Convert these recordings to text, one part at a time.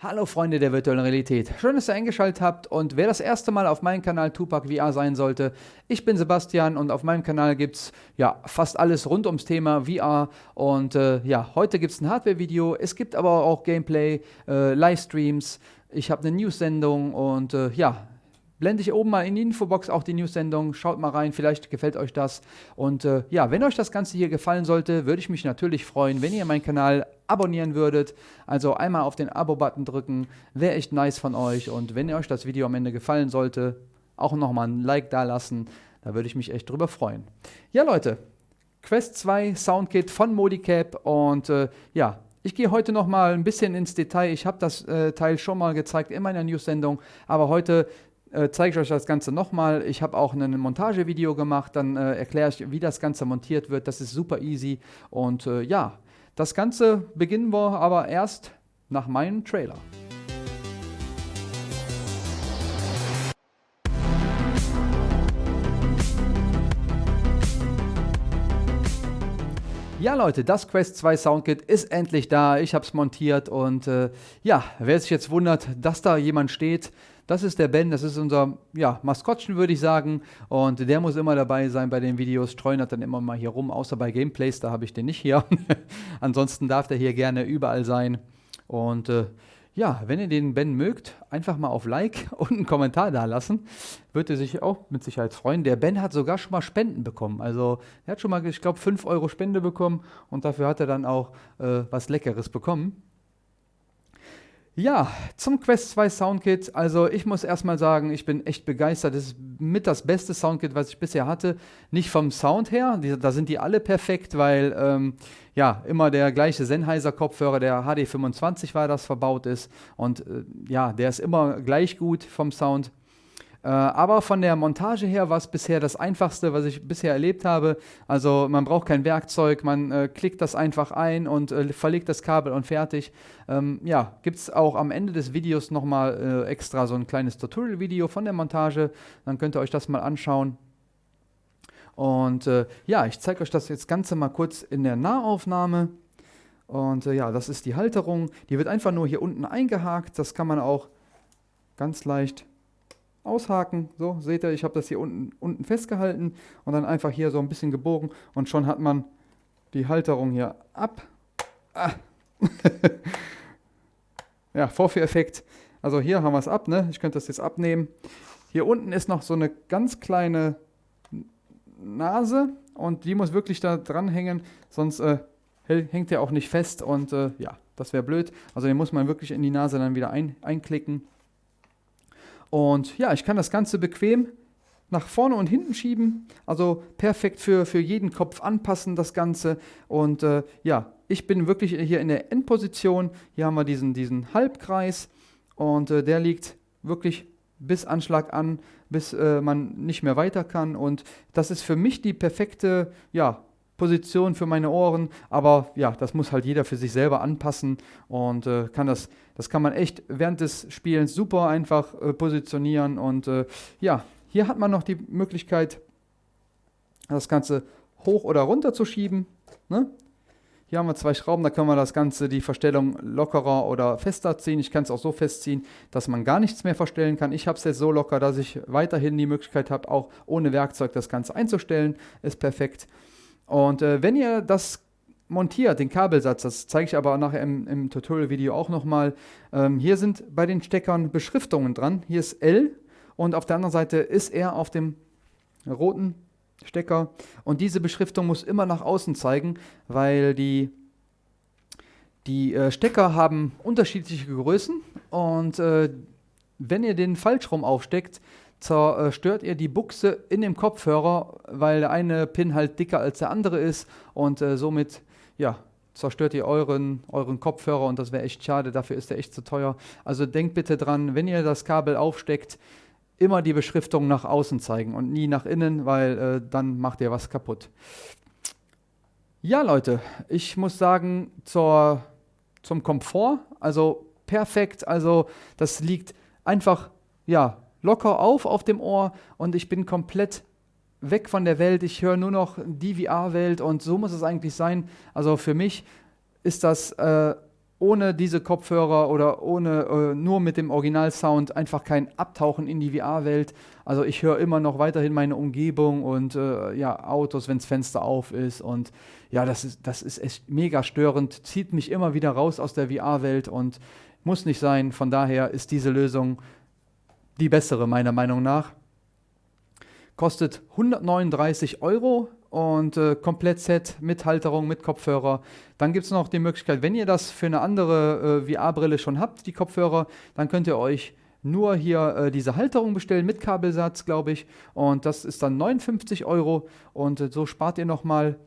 Hallo Freunde der virtuellen Realität, schön, dass ihr eingeschaltet habt und wer das erste Mal auf meinem Kanal Tupac VR sein sollte, ich bin Sebastian und auf meinem Kanal gibt es ja fast alles rund ums Thema VR und äh, ja, heute gibt es ein Hardware-Video, es gibt aber auch Gameplay, äh, Livestreams, ich habe eine News-Sendung und äh, ja, blende ich oben mal in die Infobox auch die News-Sendung. Schaut mal rein, vielleicht gefällt euch das. Und äh, ja, wenn euch das Ganze hier gefallen sollte, würde ich mich natürlich freuen, wenn ihr meinen Kanal abonnieren würdet. Also einmal auf den Abo-Button drücken, wäre echt nice von euch. Und wenn euch das Video am Ende gefallen sollte, auch nochmal ein Like da lassen. Da würde ich mich echt drüber freuen. Ja, Leute, Quest 2 Soundkit von Modicap und äh, ja, ich gehe heute noch mal ein bisschen ins Detail. Ich habe das äh, Teil schon mal gezeigt in meiner News-Sendung, aber heute äh, zeige ich euch das Ganze nochmal. Ich habe auch ein Montagevideo gemacht, dann äh, erkläre ich, wie das Ganze montiert wird. Das ist super easy. Und äh, ja, das Ganze beginnen wir aber erst nach meinem Trailer. Ja Leute, das Quest 2 Soundkit ist endlich da. Ich habe es montiert und äh, ja, wer sich jetzt wundert, dass da jemand steht, das ist der Ben, das ist unser ja, Maskottchen, würde ich sagen. Und der muss immer dabei sein bei den Videos, streunert dann immer mal hier rum, außer bei Gameplays, da habe ich den nicht hier. Ansonsten darf der hier gerne überall sein. Und äh, ja, wenn ihr den Ben mögt, einfach mal auf Like und einen Kommentar da lassen. Würde sich auch mit Sicherheit freuen. Der Ben hat sogar schon mal Spenden bekommen. Also er hat schon mal, ich glaube, 5 Euro Spende bekommen und dafür hat er dann auch äh, was Leckeres bekommen. Ja, zum Quest 2 Soundkit. Also ich muss erstmal sagen, ich bin echt begeistert. Das ist mit das beste Soundkit, was ich bisher hatte. Nicht vom Sound her, die, da sind die alle perfekt, weil ähm, ja immer der gleiche Sennheiser Kopfhörer, der HD25 war, das verbaut ist. Und äh, ja, der ist immer gleich gut vom Sound. Äh, aber von der Montage her war es bisher das einfachste, was ich bisher erlebt habe. Also man braucht kein Werkzeug, man äh, klickt das einfach ein und äh, verlegt das Kabel und fertig. Ähm, ja, gibt es auch am Ende des Videos nochmal äh, extra so ein kleines Tutorial-Video von der Montage. Dann könnt ihr euch das mal anschauen. Und äh, ja, ich zeige euch das jetzt Ganze mal kurz in der Nahaufnahme. Und äh, ja, das ist die Halterung. Die wird einfach nur hier unten eingehakt. Das kann man auch ganz leicht aushaken. So, seht ihr, ich habe das hier unten, unten festgehalten und dann einfach hier so ein bisschen gebogen und schon hat man die Halterung hier ab. Ah. ja, Vorführeffekt. Also hier haben wir es ab, ne? Ich könnte das jetzt abnehmen. Hier unten ist noch so eine ganz kleine Nase und die muss wirklich da dran hängen, sonst äh, hängt der auch nicht fest und äh, ja, das wäre blöd. Also den muss man wirklich in die Nase dann wieder ein, einklicken. Und ja, ich kann das Ganze bequem nach vorne und hinten schieben. Also perfekt für, für jeden Kopf anpassen, das Ganze. Und äh, ja, ich bin wirklich hier in der Endposition. Hier haben wir diesen, diesen Halbkreis und äh, der liegt wirklich bis Anschlag an, bis äh, man nicht mehr weiter kann. Und das ist für mich die perfekte ja, Position für meine Ohren, aber ja, das muss halt jeder für sich selber anpassen und äh, kann das, das kann man echt während des Spielens super einfach äh, positionieren und äh, ja, hier hat man noch die Möglichkeit, das Ganze hoch oder runter zu schieben. Ne? Hier haben wir zwei Schrauben, da können wir das Ganze, die Verstellung lockerer oder fester ziehen. Ich kann es auch so festziehen, dass man gar nichts mehr verstellen kann. Ich habe es jetzt so locker, dass ich weiterhin die Möglichkeit habe, auch ohne Werkzeug das Ganze einzustellen. Ist perfekt. Und äh, wenn ihr das montiert, den Kabelsatz, das zeige ich aber nachher im, im Tutorial-Video auch nochmal, ähm, hier sind bei den Steckern Beschriftungen dran. Hier ist L und auf der anderen Seite ist R auf dem roten Stecker. Und diese Beschriftung muss immer nach außen zeigen, weil die, die äh, Stecker haben unterschiedliche Größen und äh, wenn ihr den falsch rum aufsteckt, zerstört ihr die Buchse in dem Kopfhörer, weil der eine Pin halt dicker als der andere ist und äh, somit ja, zerstört ihr euren, euren Kopfhörer und das wäre echt schade, dafür ist der echt zu teuer. Also denkt bitte dran, wenn ihr das Kabel aufsteckt, immer die Beschriftung nach außen zeigen und nie nach innen, weil äh, dann macht ihr was kaputt. Ja Leute, ich muss sagen, zur, zum Komfort, also perfekt, also das liegt einfach, ja, locker auf auf dem Ohr und ich bin komplett weg von der Welt. Ich höre nur noch die VR-Welt und so muss es eigentlich sein. Also für mich ist das äh, ohne diese Kopfhörer oder ohne äh, nur mit dem Originalsound einfach kein Abtauchen in die VR-Welt. Also ich höre immer noch weiterhin meine Umgebung und äh, ja, Autos, wenn das Fenster auf ist. Und ja, das ist, das ist echt mega störend, zieht mich immer wieder raus aus der VR-Welt und muss nicht sein. Von daher ist diese Lösung die bessere, meiner Meinung nach. Kostet 139 Euro und äh, Komplett-Set mit Halterung, mit Kopfhörer. Dann gibt es noch die Möglichkeit, wenn ihr das für eine andere äh, VR-Brille schon habt, die Kopfhörer, dann könnt ihr euch nur hier äh, diese Halterung bestellen mit Kabelsatz, glaube ich. Und das ist dann 59 Euro und äh, so spart ihr nochmal.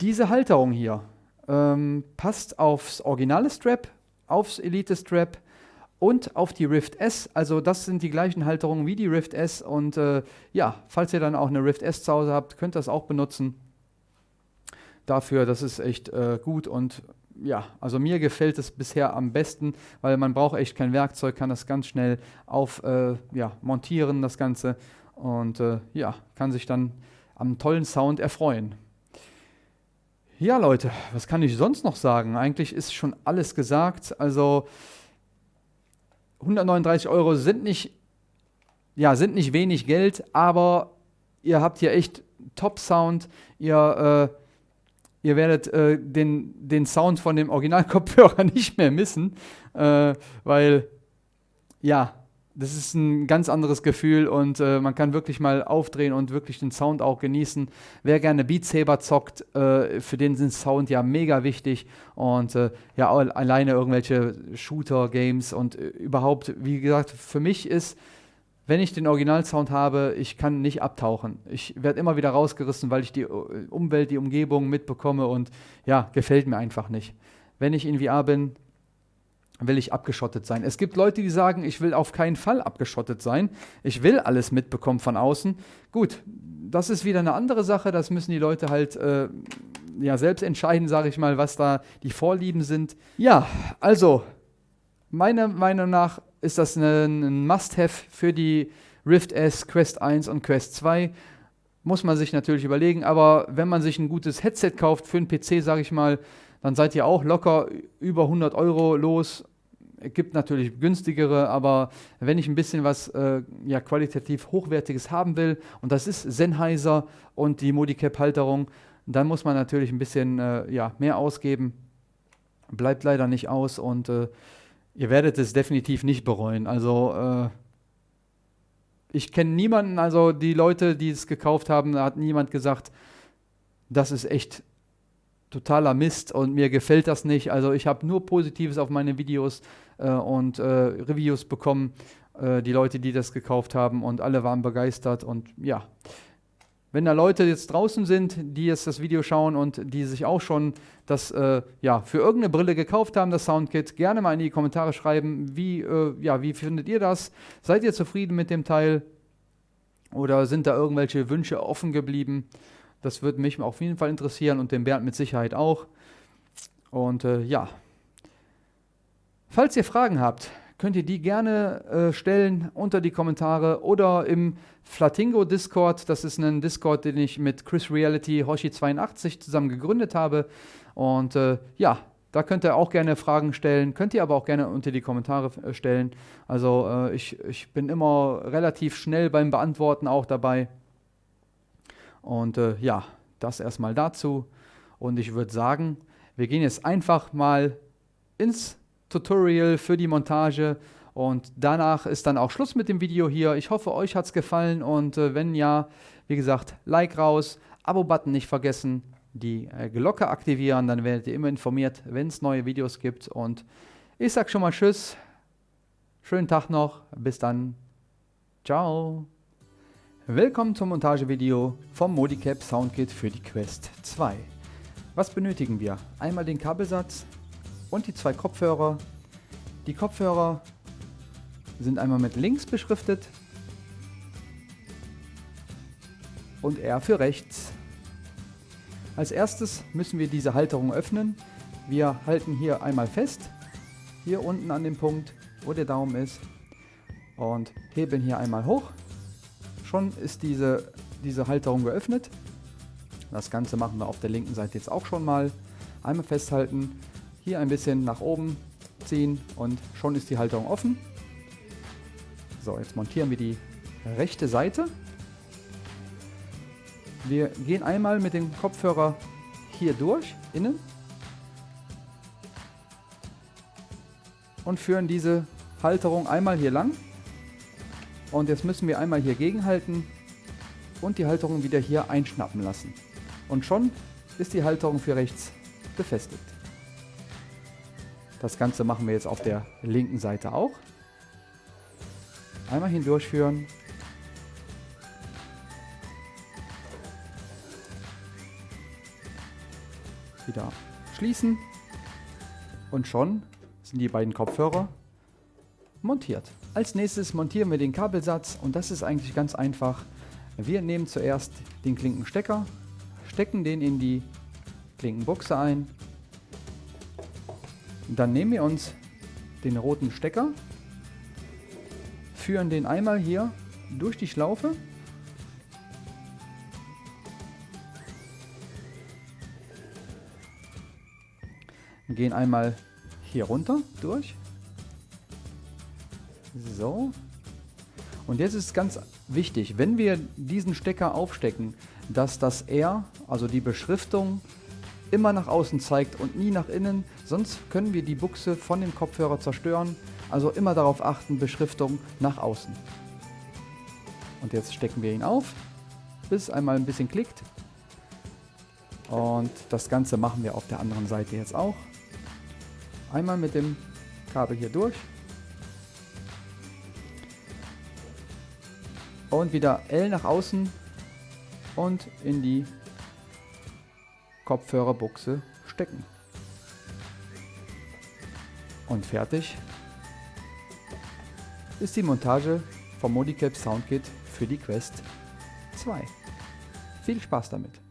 Diese Halterung hier ähm, passt aufs originale Strap, aufs Elite Strap und auf die Rift S. Also das sind die gleichen Halterungen wie die Rift S. Und äh, ja, falls ihr dann auch eine Rift S zu Hause habt, könnt ihr das auch benutzen. Dafür, das ist echt äh, gut und ja, also mir gefällt es bisher am besten, weil man braucht echt kein Werkzeug, kann das ganz schnell auf äh, ja, montieren, das Ganze und äh, ja, kann sich dann am tollen Sound erfreuen. Ja, Leute, was kann ich sonst noch sagen? Eigentlich ist schon alles gesagt. Also 139 Euro sind nicht, ja, sind nicht wenig Geld, aber ihr habt hier echt Top-Sound. Ihr, äh, ihr werdet äh, den, den Sound von dem Originalkopfhörer nicht mehr missen, äh, weil, ja, das ist ein ganz anderes Gefühl und äh, man kann wirklich mal aufdrehen und wirklich den Sound auch genießen. Wer gerne Beat Saber zockt, äh, für den sind Sound ja mega wichtig und äh, ja alleine irgendwelche Shooter-Games und äh, überhaupt, wie gesagt, für mich ist, wenn ich den Originalsound habe, ich kann nicht abtauchen. Ich werde immer wieder rausgerissen, weil ich die äh, Umwelt, die Umgebung mitbekomme und ja, gefällt mir einfach nicht. Wenn ich in VR bin, will ich abgeschottet sein. Es gibt Leute, die sagen, ich will auf keinen Fall abgeschottet sein. Ich will alles mitbekommen von außen. Gut, das ist wieder eine andere Sache. Das müssen die Leute halt äh, ja, selbst entscheiden, sage ich mal, was da die Vorlieben sind. Ja, also, meiner Meinung nach ist das ein Must-Have für die Rift S, Quest 1 und Quest 2. Muss man sich natürlich überlegen, aber wenn man sich ein gutes Headset kauft für einen PC, sage ich mal, dann seid ihr auch locker über 100 Euro los. Es gibt natürlich günstigere, aber wenn ich ein bisschen was äh, ja, qualitativ Hochwertiges haben will, und das ist Sennheiser und die Modicap-Halterung, dann muss man natürlich ein bisschen äh, ja, mehr ausgeben. Bleibt leider nicht aus und äh, ihr werdet es definitiv nicht bereuen. Also äh, ich kenne niemanden, also die Leute, die es gekauft haben, da hat niemand gesagt, das ist echt totaler Mist und mir gefällt das nicht. Also ich habe nur Positives auf meine Videos äh, und äh, Reviews bekommen, äh, die Leute, die das gekauft haben und alle waren begeistert und ja. Wenn da Leute jetzt draußen sind, die jetzt das Video schauen und die sich auch schon das äh, ja, für irgendeine Brille gekauft haben, das Soundkit, gerne mal in die Kommentare schreiben, wie, äh, ja, wie findet ihr das? Seid ihr zufrieden mit dem Teil? Oder sind da irgendwelche Wünsche offen geblieben? Das würde mich auf jeden Fall interessieren und den Bernd mit Sicherheit auch. Und äh, ja, falls ihr Fragen habt, könnt ihr die gerne äh, stellen unter die Kommentare oder im Flatingo Discord. Das ist ein Discord, den ich mit Chris Reality Hoshi82 zusammen gegründet habe. Und äh, ja, da könnt ihr auch gerne Fragen stellen, könnt ihr aber auch gerne unter die Kommentare äh, stellen. Also äh, ich, ich bin immer relativ schnell beim Beantworten auch dabei. Und äh, ja, das erstmal dazu. Und ich würde sagen, wir gehen jetzt einfach mal ins Tutorial für die Montage und danach ist dann auch Schluss mit dem Video hier. Ich hoffe, euch hat es gefallen und äh, wenn ja, wie gesagt, Like raus, Abo-Button nicht vergessen, die äh, Glocke aktivieren, dann werdet ihr immer informiert, wenn es neue Videos gibt. Und ich sage schon mal Tschüss, schönen Tag noch, bis dann, ciao. Willkommen zum Montagevideo vom Modicap Soundkit für die Quest 2. Was benötigen wir? Einmal den Kabelsatz und die zwei Kopfhörer. Die Kopfhörer sind einmal mit links beschriftet und R für rechts. Als erstes müssen wir diese Halterung öffnen. Wir halten hier einmal fest, hier unten an dem Punkt, wo der Daumen ist und heben hier einmal hoch Schon ist diese, diese Halterung geöffnet. Das Ganze machen wir auf der linken Seite jetzt auch schon mal. Einmal festhalten. Hier ein bisschen nach oben ziehen und schon ist die Halterung offen. So, jetzt montieren wir die rechte Seite. Wir gehen einmal mit dem Kopfhörer hier durch, innen. Und führen diese Halterung einmal hier lang. Und jetzt müssen wir einmal hier gegenhalten und die Halterung wieder hier einschnappen lassen. Und schon ist die Halterung für rechts befestigt. Das Ganze machen wir jetzt auf der linken Seite auch. Einmal hindurchführen. Wieder schließen. Und schon sind die beiden Kopfhörer montiert. Als nächstes montieren wir den Kabelsatz und das ist eigentlich ganz einfach. Wir nehmen zuerst den Klinkenstecker, stecken den in die Klinkenbuchse ein. Dann nehmen wir uns den roten Stecker, führen den einmal hier durch die Schlaufe gehen einmal hier runter durch. So. Und jetzt ist ganz wichtig, wenn wir diesen Stecker aufstecken, dass das R, also die Beschriftung, immer nach außen zeigt und nie nach innen, sonst können wir die Buchse von dem Kopfhörer zerstören. Also immer darauf achten, Beschriftung nach außen. Und jetzt stecken wir ihn auf, bis einmal ein bisschen klickt. Und das Ganze machen wir auf der anderen Seite jetzt auch. Einmal mit dem Kabel hier durch. Und wieder L nach außen und in die Kopfhörerbuchse stecken. Und fertig ist die Montage vom Modicap Soundkit für die Quest 2. Viel Spaß damit!